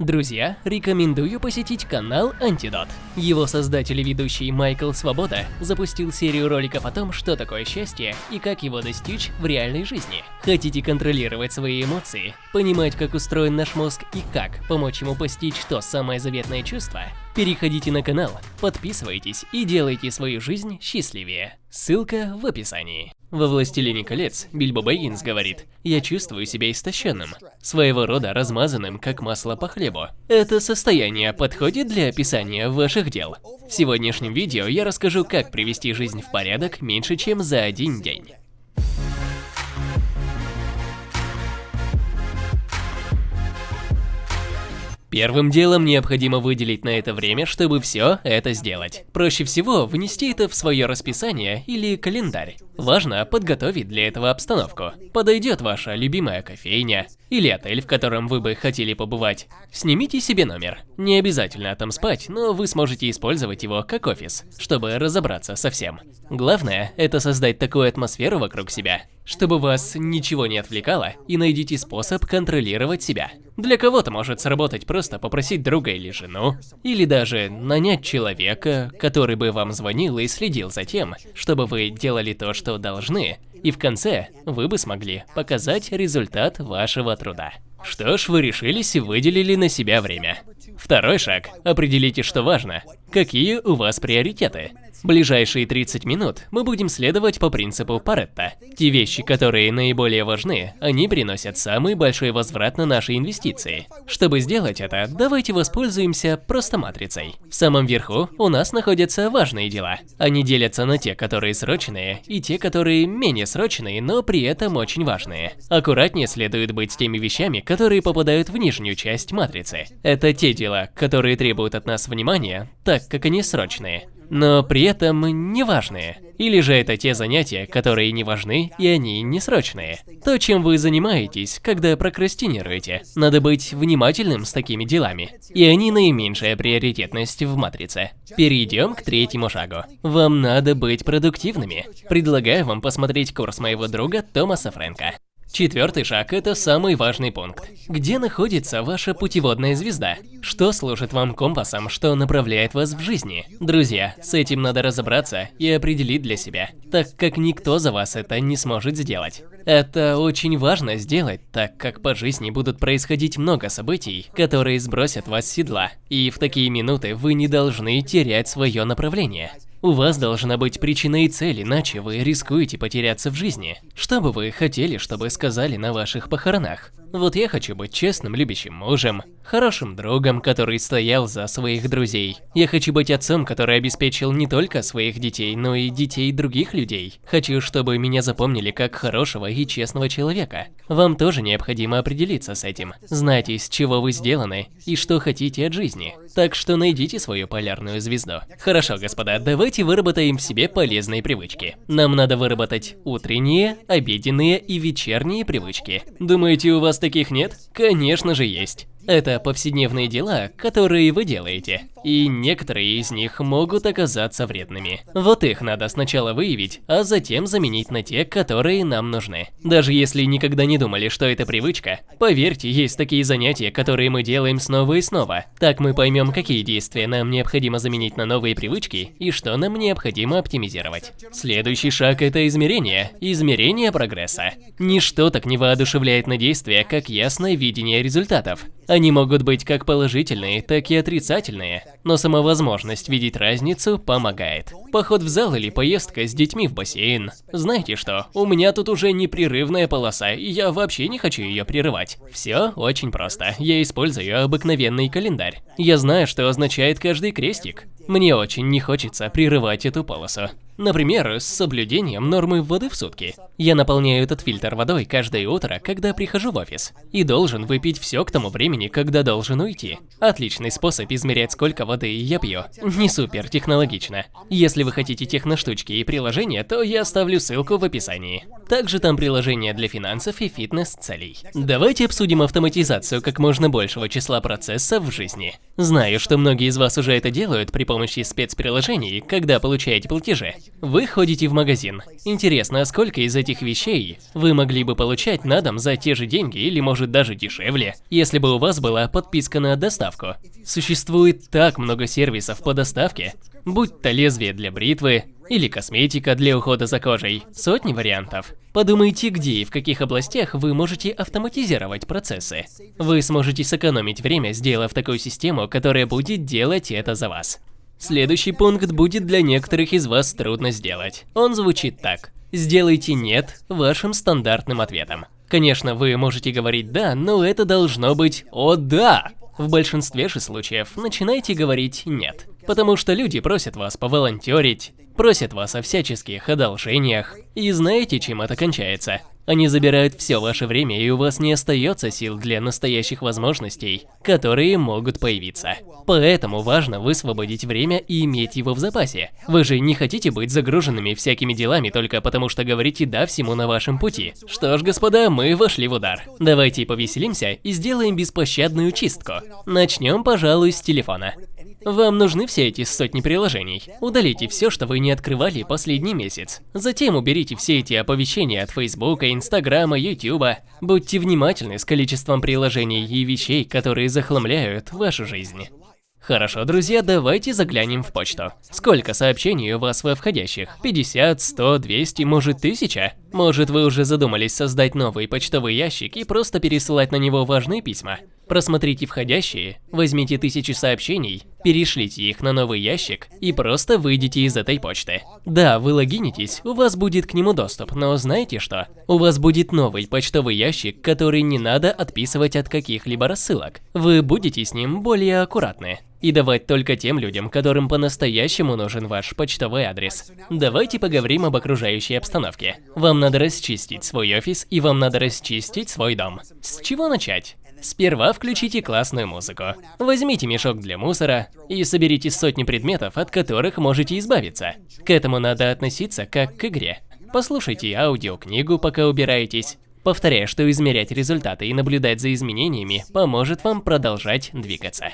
Друзья, рекомендую посетить канал Антидот. Его создатель и ведущий Майкл Свобода запустил серию роликов о том, что такое счастье и как его достичь в реальной жизни. Хотите контролировать свои эмоции, понимать, как устроен наш мозг и как помочь ему постичь то самое заветное чувство? Переходите на канал, подписывайтесь и делайте свою жизнь счастливее. Ссылка в описании. Во «Властелине колец» Бильбо Бэггинс говорит «Я чувствую себя истощенным, своего рода размазанным, как масло по хлебу». Это состояние подходит для описания ваших дел. В сегодняшнем видео я расскажу, как привести жизнь в порядок меньше, чем за один день. Первым делом необходимо выделить на это время, чтобы все это сделать. Проще всего внести это в свое расписание или календарь. Важно подготовить для этого обстановку. Подойдет ваша любимая кофейня или отель, в котором вы бы хотели побывать. Снимите себе номер. Не обязательно там спать, но вы сможете использовать его как офис, чтобы разобраться со всем. Главное – это создать такую атмосферу вокруг себя, чтобы вас ничего не отвлекало, и найдите способ контролировать себя. Для кого-то может сработать просто попросить друга или жену, или даже нанять человека, который бы вам звонил и следил за тем, чтобы вы делали то, что должны, и в конце вы бы смогли показать результат вашего труда. Что ж, вы решились и выделили на себя время. Второй шаг. Определите, что важно. Какие у вас приоритеты? Ближайшие 30 минут мы будем следовать по принципу Паретта. Те вещи, которые наиболее важны, они приносят самый большой возврат на наши инвестиции. Чтобы сделать это, давайте воспользуемся просто матрицей. В самом верху у нас находятся важные дела. Они делятся на те, которые срочные, и те, которые менее срочные, но при этом очень важные. Аккуратнее следует быть с теми вещами, которые попадают в нижнюю часть матрицы. Это те дела, которые требуют от нас внимания, так как они срочные но при этом не важные. Или же это те занятия, которые не важны и они не срочные. То, чем вы занимаетесь, когда прокрастинируете. Надо быть внимательным с такими делами. И они наименьшая приоритетность в матрице. Перейдем к третьему шагу. Вам надо быть продуктивными. Предлагаю вам посмотреть курс моего друга Томаса Фрэнка. Четвертый шаг – это самый важный пункт. Где находится ваша путеводная звезда? Что служит вам компасом, что направляет вас в жизни? Друзья, с этим надо разобраться и определить для себя, так как никто за вас это не сможет сделать. Это очень важно сделать, так как по жизни будут происходить много событий, которые сбросят вас с седла, и в такие минуты вы не должны терять свое направление. У вас должна быть причина и цель, иначе вы рискуете потеряться в жизни. Что бы вы хотели, чтобы сказали на ваших похоронах? Вот я хочу быть честным, любящим мужем, хорошим другом, который стоял за своих друзей. Я хочу быть отцом, который обеспечил не только своих детей, но и детей других людей. Хочу, чтобы меня запомнили как хорошего и честного человека. Вам тоже необходимо определиться с этим. Знайте, с чего вы сделаны и что хотите от жизни. Так что найдите свою полярную звезду. Хорошо, господа, давайте выработаем в себе полезные привычки. Нам надо выработать утренние, обеденные и вечерние привычки. Думаете, у вас таких нет? Конечно же есть. Это повседневные дела, которые вы делаете, и некоторые из них могут оказаться вредными. Вот их надо сначала выявить, а затем заменить на те, которые нам нужны. Даже если никогда не думали, что это привычка, поверьте, есть такие занятия, которые мы делаем снова и снова. Так мы поймем, какие действия нам необходимо заменить на новые привычки и что нам необходимо оптимизировать. Следующий шаг – это измерение. Измерение прогресса. Ничто так не воодушевляет на действия, как ясное видение результатов. Могут быть как положительные, так и отрицательные, но сама возможность видеть разницу помогает. Поход в зал или поездка с детьми в бассейн. Знаете что, у меня тут уже непрерывная полоса, и я вообще не хочу ее прерывать. Все очень просто, я использую обыкновенный календарь. Я знаю, что означает каждый крестик. Мне очень не хочется прерывать эту полосу. Например, с соблюдением нормы воды в сутки. Я наполняю этот фильтр водой каждое утро, когда прихожу в офис. И должен выпить все к тому времени, когда должен уйти. Отличный способ измерять, сколько воды я пью. Не супер технологично. Если вы хотите техноштучки и приложения, то я оставлю ссылку в описании. Также там приложение для финансов и фитнес-целей. Давайте обсудим автоматизацию как можно большего числа процессов в жизни. Знаю, что многие из вас уже это делают при помощи спецприложений, когда получаете платежи. Вы ходите в магазин. Интересно, а сколько из этих вещей вы могли бы получать на дом за те же деньги или может даже дешевле, если бы у вас была подписка на доставку? Существует так много сервисов по доставке, будь то лезвие для бритвы, или косметика для ухода за кожей. Сотни вариантов. Подумайте, где и в каких областях вы можете автоматизировать процессы. Вы сможете сэкономить время, сделав такую систему, которая будет делать это за вас. Следующий пункт будет для некоторых из вас трудно сделать. Он звучит так. Сделайте «нет» вашим стандартным ответом. Конечно, вы можете говорить «да», но это должно быть «о да». В большинстве же случаев начинайте говорить «нет». Потому что люди просят вас поволонтерить, просят вас о всяческих одолжениях. И знаете, чем это кончается? Они забирают все ваше время, и у вас не остается сил для настоящих возможностей, которые могут появиться. Поэтому важно высвободить время и иметь его в запасе. Вы же не хотите быть загруженными всякими делами только потому, что говорите «да» всему на вашем пути. Что ж, господа, мы вошли в удар. Давайте повеселимся и сделаем беспощадную чистку. Начнем, пожалуй, с телефона. Вам нужны все эти сотни приложений. Удалите все, что вы не открывали последний месяц. Затем уберите все эти оповещения от Фейсбука, Инстаграма, Ютуба. Будьте внимательны с количеством приложений и вещей, которые захламляют вашу жизнь. Хорошо, друзья, давайте заглянем в почту. Сколько сообщений у вас во входящих? 50, 100, 200, может 1000? Может вы уже задумались создать новый почтовый ящик и просто пересылать на него важные письма? Просмотрите входящие, возьмите тысячи сообщений, перешлите их на новый ящик и просто выйдите из этой почты. Да, вы логинитесь, у вас будет к нему доступ, но знаете что? У вас будет новый почтовый ящик, который не надо отписывать от каких-либо рассылок. Вы будете с ним более аккуратны. И давать только тем людям, которым по-настоящему нужен ваш почтовый адрес. Давайте поговорим об окружающей обстановке. Вам надо расчистить свой офис и вам надо расчистить свой дом. С чего начать? Сперва включите классную музыку. Возьмите мешок для мусора и соберите сотни предметов, от которых можете избавиться. К этому надо относиться как к игре. Послушайте аудиокнигу, пока убираетесь. Повторяю, что измерять результаты и наблюдать за изменениями поможет вам продолжать двигаться.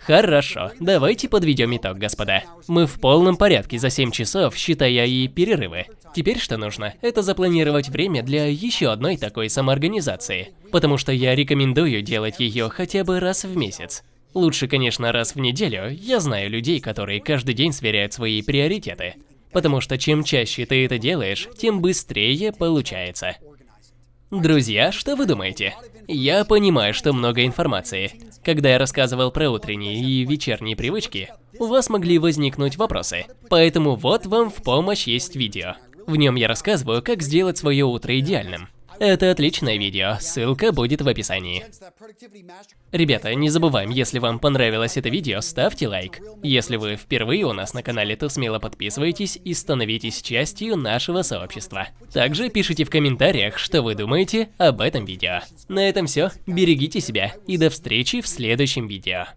Хорошо, давайте подведем итог, господа. Мы в полном порядке за 7 часов, считая и перерывы. Теперь что нужно? Это запланировать время для еще одной такой самоорганизации. Потому что я рекомендую делать ее хотя бы раз в месяц. Лучше, конечно, раз в неделю. Я знаю людей, которые каждый день сверяют свои приоритеты. Потому что чем чаще ты это делаешь, тем быстрее получается. Друзья, что вы думаете? Я понимаю, что много информации. Когда я рассказывал про утренние и вечерние привычки, у вас могли возникнуть вопросы. Поэтому вот вам в помощь есть видео. В нем я рассказываю, как сделать свое утро идеальным. Это отличное видео, ссылка будет в описании. Ребята, не забываем, если вам понравилось это видео, ставьте лайк. Если вы впервые у нас на канале, то смело подписывайтесь и становитесь частью нашего сообщества. Также пишите в комментариях, что вы думаете об этом видео. На этом все, берегите себя и до встречи в следующем видео.